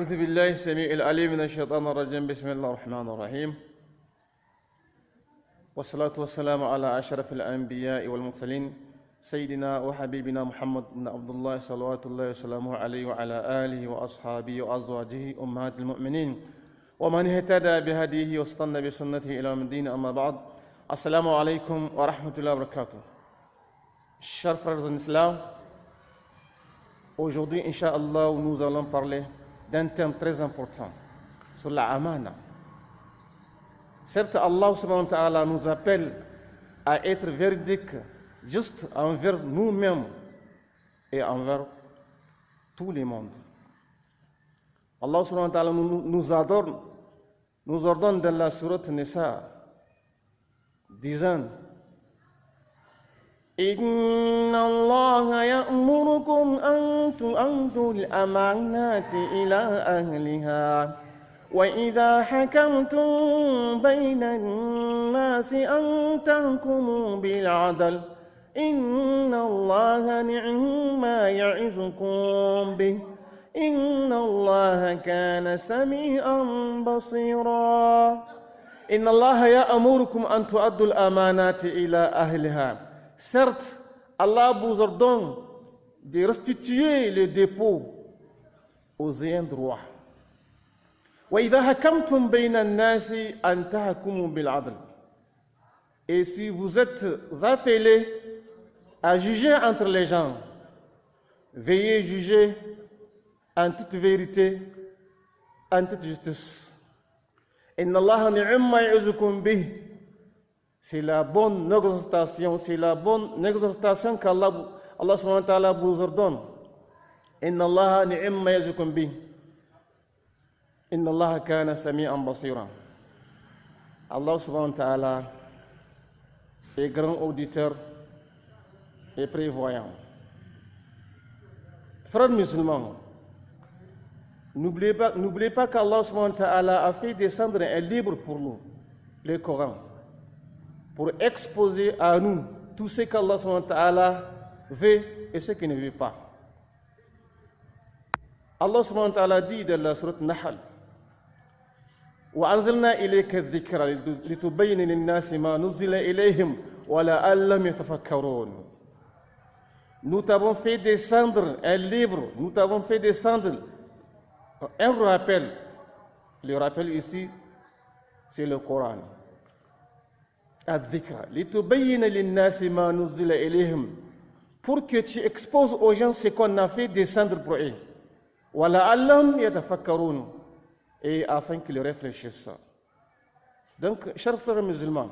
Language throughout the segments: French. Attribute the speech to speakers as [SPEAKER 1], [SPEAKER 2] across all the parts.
[SPEAKER 1] أعوذ بالله السميع العليم من الشيطان الرجيم. بسم الله الرحمن الرحيم. والصلاة والسلام على أشرف الأنبياء والمرسلين سيدنا وحبيبنا محمد بن عبد الله صلوات الله وسلامه عليه وعلى آله وأصحابه وأزواجه أمهات المؤمنين. ومن اهتدى بهديه واستنى بسنته إلى يوم الدين أما بعد السلام عليكم ورحمة الله وبركاته. Frères en islam, aujourd'hui, Inch'Allah, nous allons parler d'un thème très important sur la amana. Certes, Allah nous appelle à être véridique juste envers nous-mêmes et envers tous les mondes. Allah subhanahu wa ta'ala nous, nous ordonne dans la sourate Nisa, disant إن الله يأمركم أن تؤدوا الأمانات إلى أهلها وإذا حكمتم بين الناس أن تحكموا بالعدل إن الله نعم ما يعظكم به إن الله كان سميعا بصيرا إن الله يأمركم أن تؤدوا الأمانات إلى أهلها Certes, Allah vous ordonne de restituer le dépôt aux ayants droit. وإذا حكمتم بين الناس أن تحكموا بالعدل. Et si vous êtes appelés à juger entre les gens, veuillez juger en toute vérité, en toute justice. إن الله نعم ما يعظكم به c'est la bonne exhortation, c'est la bonne exhortation qu'Allah Allah subhanahu wa ta'ala vous ordonne. Inna Allah ni'imma yazukum bi. Inna Allah kana sami'an basira. Allah subhanahu wa ta'ala est grand auditeur et prévoyant. Frères musulmans, n'oubliez pas, pas qu'Allah a fait descendre un livre pour nous, le Coran pour exposer à nous tout ce qu'Allah veut et ce qu'il ne veut pas. Allah subhanahu wa ta'ala dit dans la sourate Nahl وأنزلنا إليك الذكر لتبين للناس ما نزل إليهم ولعلهم يتفكرون Nous t'avons fait descendre un livre, nous t'avons fait descendre un rappel. Le rappel ici, c'est le Coran. pour que tu exposes aux gens ce qu'on a fait descendre pour eux. Et afin qu'ils réfléchissent. Donc, chers frères musulmans,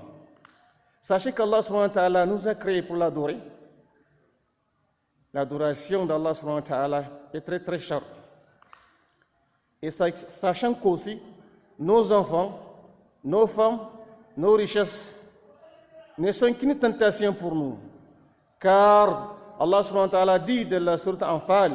[SPEAKER 1] sachez qu'Allah nous a créés pour l'adorer. L'adoration d'Allah est très très chère. Et sachant qu'aussi, nos enfants, nos femmes, nos richesses, ne sont qu'une tentation pour nous. Car Allah subhanahu wa ta'ala dit de la sourate Anfal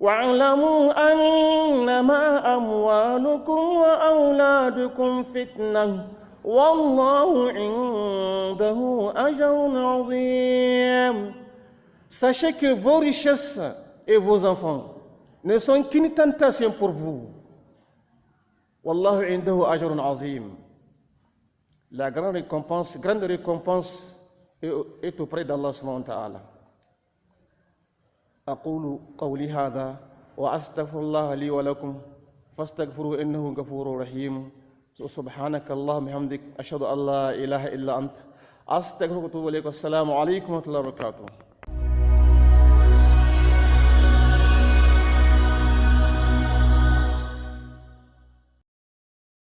[SPEAKER 1] واعلموا أنما أموالكم وأولادكم فتنة والله عنده أجر عظيم Sachez que vos richesses et vos enfants ne sont qu'une tentation pour vous. Wallahu indahu ajrun azim. la grande récompense, grande récompense est auprès d'Allah subhanahu wa ta'ala. أقول قولي هذا وأستغفر الله لي ولكم فاستغفروا إنه غفور رحيم سبحانك اللهم وبحمدك أشهد أن لا إله إلا أنت أستغفرك وأتوب إليك والسلام عليكم ورحمة الله وبركاته